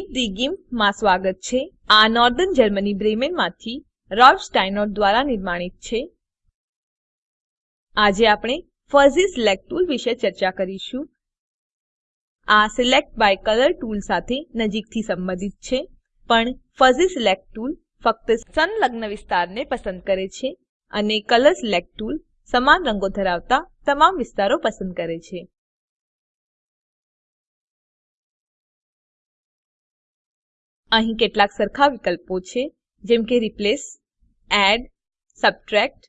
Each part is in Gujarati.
મીટ ધી ગિમ્પમાં સ્વાગત છે. આ નોર્ધન જર્મની બ્રેમેનમાંથી રોબ રોલ્ફ સ્ટાઇનોર્ટ દ્વારા નિર્માણિત છે. આજે આપણે ફઝી સિલેક્ટ ટૂલ વિશે ચર્ચા કરીશું. આ સિલેક્ટ બાય કલર ટૂલ સાથે નજીકથી સંબંધિત છે, પણ ફઝી સિલેક્ટ ટૂલ ફક્ત સંલગ્ન વિસ્તારને પસંદ કરે છે અને કલર સિલેક્ટ ટૂલ સમાન રંગો ધરાવતા તમામ વિસ્તારો પસંદ કરે છે. અહીં કેટલાક સરખા વિકલ્પો છે, જેમ કે રિપ્લેસ એડ સબટ્રેક્ટ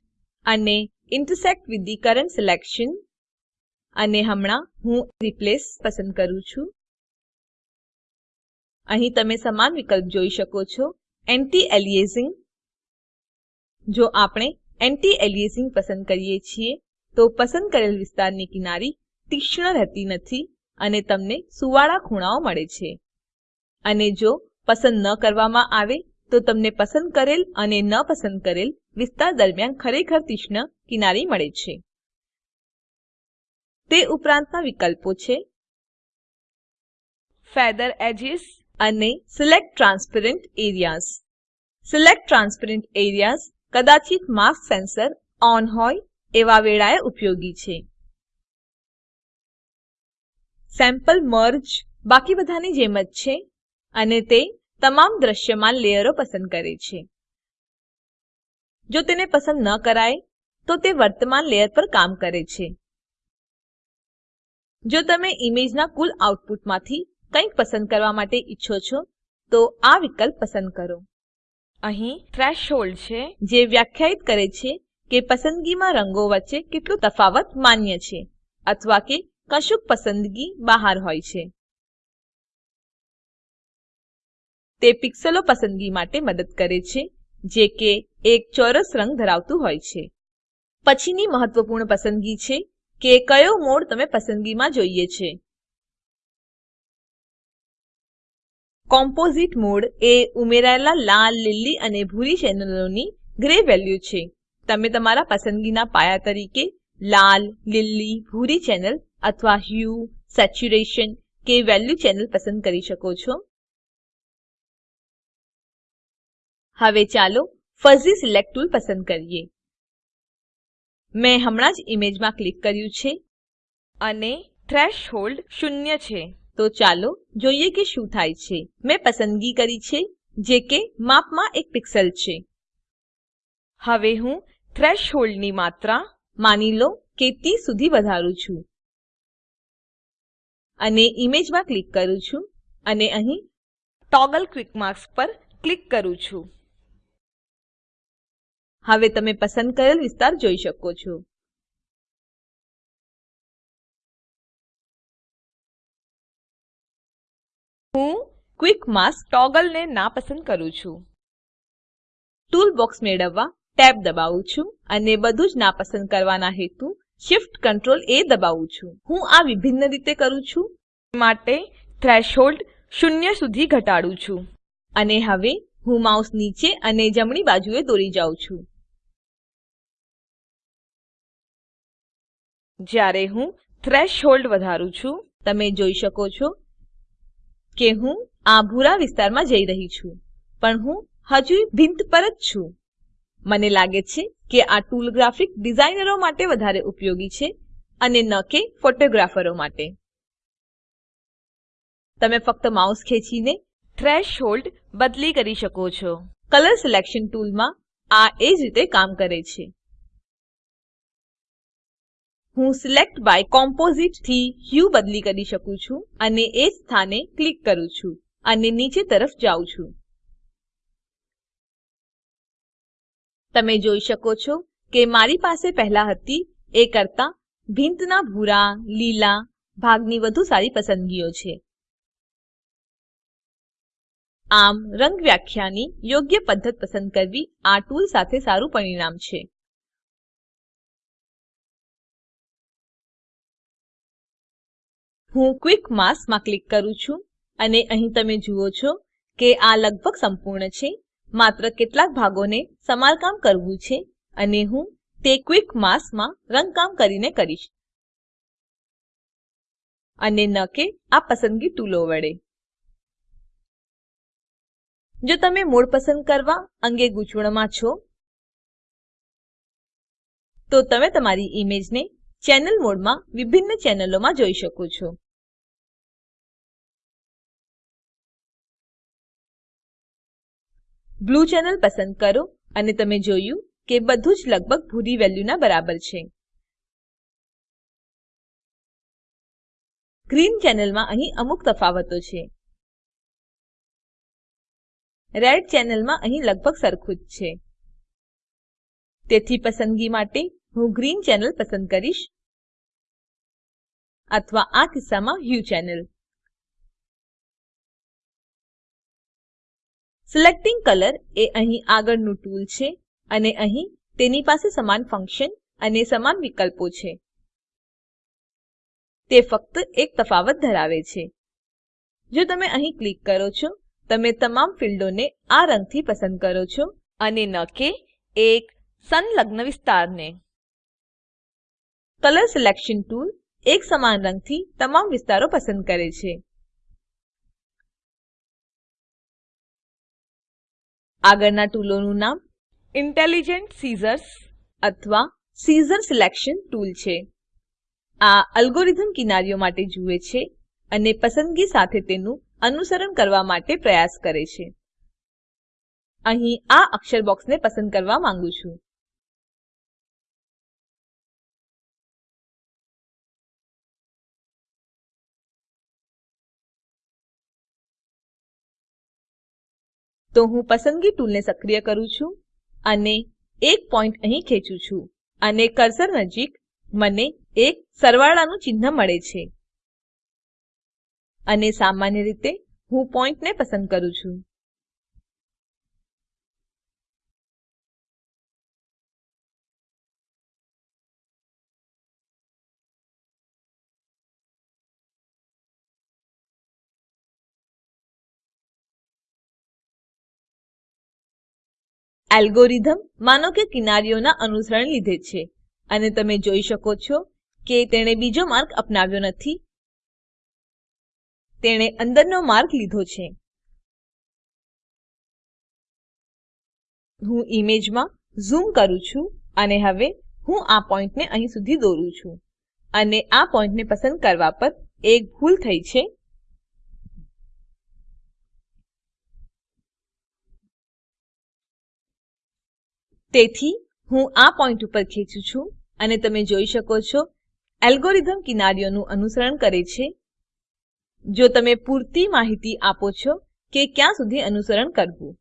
અને intersect with the current selection અને હમણાં હું રિપ્લેસ પસંદ કરું છું. અહીં તમે સમાન વિકલ્પ જોઈ શકો છો એન્ટી એલિયાસિંગ જો આપણે એન્ટી એલિયાસિંગ પસંદ કરીએ છીએ, તો પસંદ કરેલ વિસ્તારની કિનારી તીક્ષ્ણ રહેતી નથી અને તમને સુવાળા ખૂણાઓ મળે છે. અને જો પસંદ ન કરવામાં આવે તો તમને પસંદ કરેલ અને ન પસંદ કરેલ વિસ્તાર દરમિયાન ખરેખર તીક્ષ્ણ કિનારી મળે છે. તે ઉપરાંતના વિકલ્પો છે. ફેધર એજીસ અને select transparent areas select transparent areas કદાચિત mask sensor on હોય એવા વેળાએ ઉપયોગી છે. સેમ્પલ મર્જ બાકી બધાની જેમ જ છે. અને તે તમામ દ્રશ્યમાન લેયરો પસંદ કરે છે. જો તેને પસંદ ન કરાય તો તે વર્તમાન લેયર પર કામ કરે છે. જો તમે ઈમેજના કુલ આઉટપુટમાંથી કંઈક પસંદ કરવા માટે ઈચ્છો છો તો આ વિકલ્પ પસંદ કરો. અહીં થ્રેશહોલ્ડ છે. જે વ્યાખ્યાયિત કરે છે કે પસંદગીમાં રંગો વચ્ચે કેટલું તફાવત માન્ય છે અથવા કે કશુંક પસંદગી બહાર હોય છે. તે પિક્સેલો પસંદગી માટે મદદ કરે છે, જે કે એક ચોરસ રંગ ધરાવતું હોય છે. પછીની મહત્વપૂર્ણ પસંદગી છે કે કયો મોડ તમે પસંદગીમાં જોઈએ છે. કોમ્પોઝિટ મોડ એ ઉમેરાયેલા લાલ, લીલી અને ભૂરી ચેનલોની ગ્રે વેલ્યુ છે. તમે તમારા પસંદગીના પાયા તરીકે લાલ, લીલી, ભૂરી ચેનલ અથવા હ્યુ, સેચ્યુરેશન કે વેલ્યુ ચેનલ પસંદ કરી શકો છો. હવે ચાલો ફઝી સિલેક્ટ ટૂલ પસંદ કરીએ. મેં હમણાં જ ઈમેજમાં ક્લિક કર્યું છે અને થ્રેશહોલ્ડ શૂન્ય છે. તો ચાલો જોઈએ કે શું થાય છે. મેં પસંદગી કરી છે, જે કે માપમાં એક પિક્સેલ છે. હવે હું થ્રેશહોલ્ડની માત્રા માની લો કે 30 સુધી વધારું છું. અને ઈમેજમાં ક્લિક કરું છું અને અહીં ટોગલ ક્વિક માર્ક્સ પર ક્લિક કરું છું. હવે તમે પસંદ કરેલ વિસ્તાર જોઈ શકો છો. હું ક્વિક માસ્ક ટોગલને નાપસંદ કરું છું. ટૂલ બોક્સ મેળવવા ટેબ દબાવું છું અને બધું જ નાપસંદ કરવાના હેતુ Shift Ctrl A દબાવું છું. હું આ વિભિન્ન રીતે કરું છું. માટે થ્રેશહોલ્ડ શૂન્ય સુધી ઘટાડું છું. અને હવે હું માઉસ નીચે અને જમણી બાજુએ દોરી જાઉં છું. જ્યારે હું થ્રેશહોલ્ડ વધારું છું, તમે જોઈ શકો છો કે હું આ ભૂરા વિસ્તારમાં જઈ રહી છું, પણ હું હજુ ભિંત પર જ છું. મને લાગે છે કે આ ટૂલ ગ્રાફિક ડિઝાઇનરો માટે વધારે ઉપયોગી છે અને ન કે ફોટોગ્રાફરો માટે. તમે ફક્ત માઉસ ખેંચીને થ્રેશહોલ્ડ બદલી કરી શકો છો. કલર સિલેક્શન ટૂલમાં આ એ જ રીતે કામ કરે છે. હું સિલેક્ટ બાય કોમ્પોઝિટથી હ્યુ બદલી કરી શકું છું અને એ સ્થાને ક્લિક કરું છું અને નીચે તરફ જાઉં છું. તમે જોઈ શકો છો કે મારી પાસે પહેલા હતી એ કરતા ભીંતના ભૂરા, લીલા ભાગની વધુ સારી પસંદગીઓ છે. આમ, રંગ વ્યાખ્યાની યોગ્ય પદ્ધત પસંદ કરવી આ ટૂલ સાથે સારું પરિણામ છે. હું ક્વિક માસમાં ક્લિક કરું છું અને અહીં તમે જુઓ છો કે આ લગભગ સંપૂર્ણ છે. માત્ર કેટલાક ભાગોને સમારકામ કરવું છે અને હું તે ક્વિક માસમાં રંગકામ કરીને કરીશ. અને ન કે આ પસંદગી ટૂલો વડે. જો તમે મોડ પસંદ કરવા અંગે ગૂંચવણમાં છો, તો તમે તમારી ઈમેજને ચેનલ મોડમાં વિભિન્ન ચેનલોમાં જોઈ શકો છો. બ્લૂ ચેનલ પસંદ કરો અને તમે જોયું કે બધું જ લગભગ ભૂરી વેલ્યુના બરાબર છે. ગ્રીન ચેનલમાં અહીં અમુક તફાવતો છે. રેડ ચેનલમાં અહીં લગભગ સરખું જ છે. તેથી પસંદગી માટે હું ગ્રીન ચેનલ પસંદ કરીશ અથવા આ કિસ્સામાં હ્યુ ચેનલ. સિલેક્ટિંગ કલર એ અહીં આગળનું ટૂલ છે અને અહીં તેની પાસે સમાન ફંક્શન અને સમાન વિકલ્પો છે. તે ફક્ત એક તફાવત ધરાવે છે. જો તમે અહીં ક્લિક કરો છો, તમે તમામ ફીલ્ડોને આ રંગથી પસંદ કરો છો અને ન કે એક સંલગ્ન વિસ્તારને. કલર સિલેક્શન ટૂલ એક સમાન રંગથી તમામ વિસ્તારો પસંદ કરે છે. આગળના ટૂલોનું નામ ઇન્ટેલિજન્ટ સીઝર્સ અથવા સીઝર સિલેક્શન ટૂલ છે. આ અલ્ગોરિધમ કિનારીઓ માટે જુએ છે અને પસંદગી સાથે તેનું અનુસરણ કરવા માટે પ્રયાસ કરે છે. અહીં આ અક્ષર બોક્સને પસંદ કરવા માંગુ છું. તો હું પસંદગી ટૂલને સક્રિય કરું છું અને એક પોઈન્ટ અહીં ખેંચું છું અને કર્સર નજીક મને એક સરવાળાનું ચિહ્ન મળે છે. અને સામાન્ય રીતે હું પોઈન્ટને પસંદ કરું છું. એલ્ગોરિધમ માનો કે કિનારીઓના અનુસરણ લીધે છે. અને તમે જોઈ શકો છો કે તેણે બીજો માર્ગ અપનાવ્યો નથી. તેણે અંદરનો માર્ગ લીધો છે. હું ઈમેજમાં ઝૂમ કરું છું અને હવે હું આ પોઈન્ટને અહીં સુધી દોરું છું. અને આ પોઈન્ટને પસંદ કરવા પર એક ભૂલ થઈ છે. તેથી, હું આ પોઈન્ટ ઉપર ખેંચું છું અને તમે જોઈ શકો છો, એલ્ગોરિધમ કિનારીઓનું અનુસરણ કરે છે. જો તમે પૂરતી માહિતી આપો છો કે ક્યાં સુધી અનુસરણ કરવું.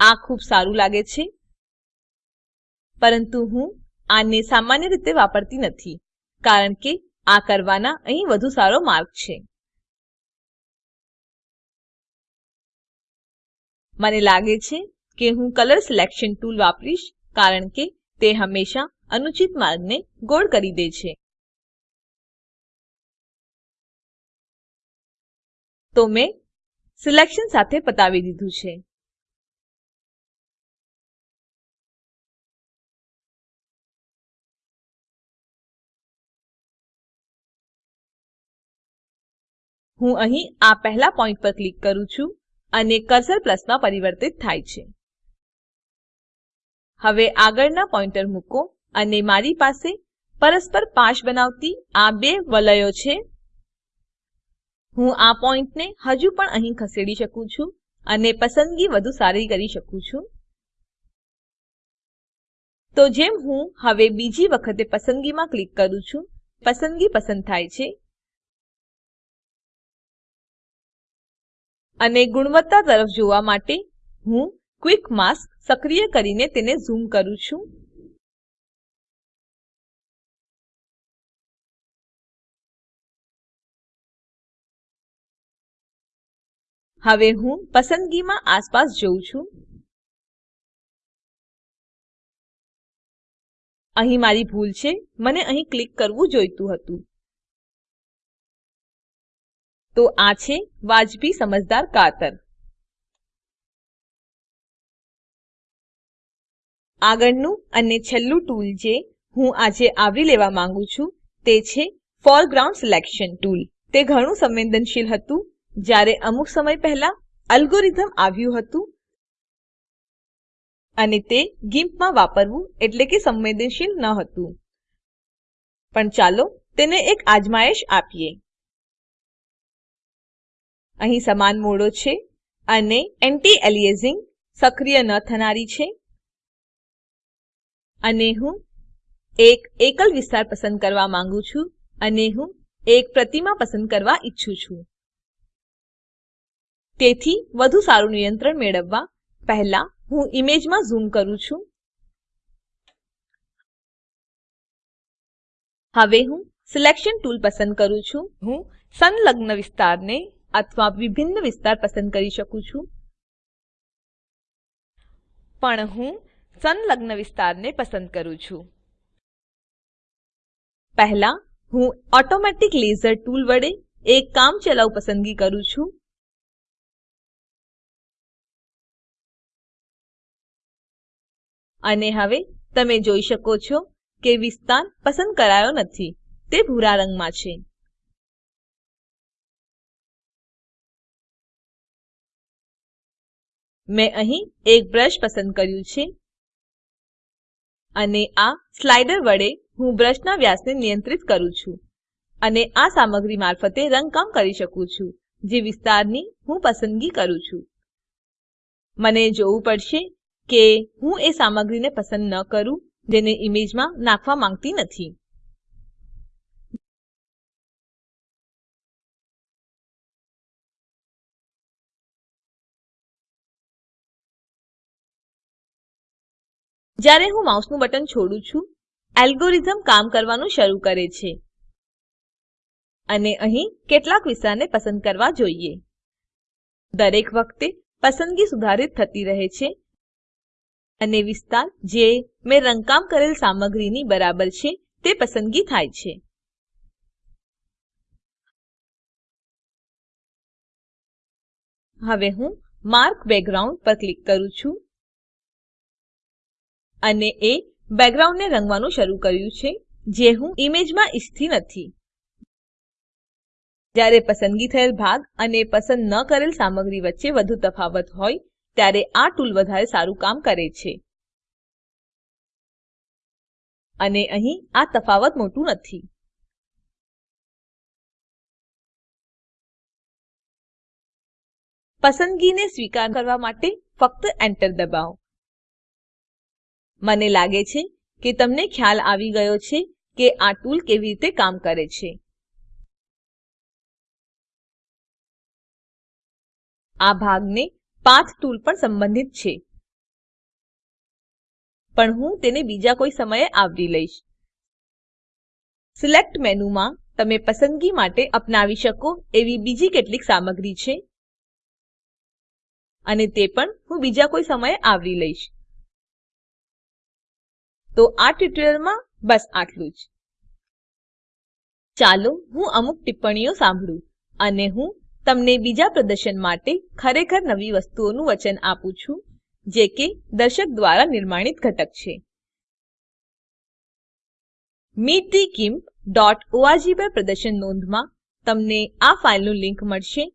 આ ખૂબ સારું લાગે છે. પરંતુ હું આને સામાન્ય રીતે વાપરતી નથી, કારણ કે આ કરવાના અહીં વધુ સારો માર્ગ છે. મને લાગે છે કે હું કલર સિલેક્શન ટૂલ વાપરીશ કારણ કે તે હંમેશા અનુચિત માર્ગને ગોળ કરી દે છે. તો મેં સિલેક્શન સાથે પતાવી દીધું છે. હું અહીં આ પહેલા પોઈન્ટ પર ક્લિક કરું છું. અને કર્સર પ્લસમાં પરિવર્તિત થાય છે. હવે આગળના પોઈન્ટર મૂકો અને મારી પાસે પરસ્પર પાશ બનાવતી આ બે વલયો છે. હું આ પોઈન્ટને હજુ પણ અહીં ખસેડી શકું છું અને પસંદગી વધુ સારી કરી શકું છું. તો જેમ હું હવે બીજી વખતે પસંદગીમાં ક્લિક કરું છું, પસંદગી પસંદ થાય છે. અને ગુણવત્તા તરફ જોવા માટે હું ક્વિક માસ્ક સક્રિય કરીને તેને ઝૂમ કરું છું. હવે હું પસંદગીમાં આસપાસ જોઉં છું. અહીં મારી ભૂલ છે. મને અહીં ક્લિક કરવું જોઈતું હતું. તો આ છે વાજબી સમજદાર કાતર. આગળનું અને છેલ્લું ટૂલ જે હું આજે આવરી લેવા માંગુ છું, તે છે ફોરગ્રાઉન્ડ સિલેક્શન ટૂલ તે ઘણું સંવેદનશીલ હતું. જ્યારે અમુક સમય પહેલા અલ્ગોરિધમ આવ્યું હતું અને તે ગિમ્પમાં વાપરવું એટલે કે સંવેદનશીલ ન હતું. પણ ચાલો તેને એક આજમાયશ આપીએ. અહીં સમાન મોડો છે અને એન્ટી એલિયાસિંગ સક્રિય ન થનારી છે. અને હું એક એકલ વિસ્તાર પસંદ કરવા માંગુ છું અને હું એક પ્રતિમા પસંદ કરવા ઈચ્છું છું. તેથી વધુ સારું નિયંત્રણ મેળવવા પહેલા હું ઈમેજમાં ઝૂમ કરું છું. હવે હું સિલેક્શન ટૂલ પસંદ કરું છું. હું સંલગ્ન વિસ્તારને અથવા વિભિન્ન વિસ્તાર પસંદ કરી શકું છું. પણ હું સંલગ્ન વિસ્તારને પસંદ કરું છું. પહેલા હું ઓટોમેટિક લેઝર ટૂલ વડે એક કામચલાઉ પસંદગી કરું છું. અને હવે તમે જોઈ શકો છો કે વિસ્તાર પસંદ કરાયો નથી. તે ભૂરા રંગમાં છે. મેં અહીં એક બ્રશ પસંદ કર્યું છે. અને આ સ્લાઇડર વડે હું બ્રશના વ્યાસને નિયંત્રિત કરું છું. અને આ સામગ્રી મારફતે રંગકામ કરી શકું છું, જે વિસ્તારની હું પસંદગી કરું છું. મને જોવું પડશે કે હું એ સામગ્રીને પસંદ ન કરું, જેને ઈમેજમાં નાખવા માંગતી નથી. જ્યારે હું માઉસનું બટન છોડું છું, એલ્ગોરિધમ કામ કરવાનું શરૂ કરે છે. અને અહીં કેટલાક વિસ્તારને પસંદ કરવા જોઈએ. દરેક વખતે પસંદગી સુધારિત થતી રહે છે. અને વિસ્તાર જે મેં રંગકામ કરેલ સામગ્રીની બરાબર છે, તે પસંદગી થાય છે. હવે હું માર્ક બેકગ્રાઉન્ડ પર ક્લિક કરું છું. અને એ બેકગ્રાઉન્ડને રંગવાનું શરૂ કર્યું છે, જે હું ઈમેજમાં ઈચ્છતી નથી. જ્યારે પસંદગી થયેલ ભાગ અને પસંદ ન કરેલ સામગ્રી વચ્ચે વધુ તફાવત હોય, ત્યારે આ ટૂલ વધારે સારું કામ કરે છે. અને અહીં આ તફાવત મોટું નથી. પસંદગીને સ્વીકાર કરવા માટે ફક્ત Enter દબાવો. મને લાગે છે કે તમને ખ્યાલ આવી ગયો છે કે આ ટૂલ કેવી રીતે કામ કરે છે. આ ભાગને પાથ ટૂલ પણ સંબંધિત છે. પણ હું તેને બીજા કોઈ સમયે આવરી લઈશ. સિલેક્ટ મેનુમાં તમે પસંદગી માટે અપનાવી શકો એવી બીજી કેટલીક સામગ્રી છે. અને તે પણ હું બીજા કોઈ સમયે આવરી લઈશ. તો આ ટ્યુટોરીયલમાં બસ આટલું જ. ચાલો હું અમુક ટિપ્પણીઓ સાંભળું અને હું તમને બીજા પ્રદર્શન માટે ખરેખર નવી વસ્તુઓનું વચન આપું છું, જે કે દર્શક દ્વારા નિર્માણિત ઘટક છે. meetthegimp.org પર પ્રદર્શન નોંધમાં તમને આ ફાઇલનું લિંક મળશે.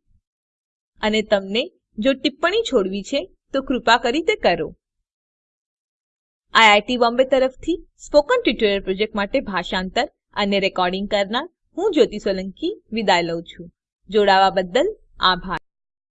અને તમને જો ટિપ્પણી છોડવી છે, તો કૃપા કરી તે કરો. આઈઆઈટી બોમ્બે તરફથી સ્પોકન ટ્યુટોરીયલ પ્રોજેક્ટ માટે ભાષાંતર અને રેકોર્ડિંગ કરનાર હું જ્યોતિ સોલંકી વિદાય લઉં છું. જોડાવા બદ્દલ આભાર.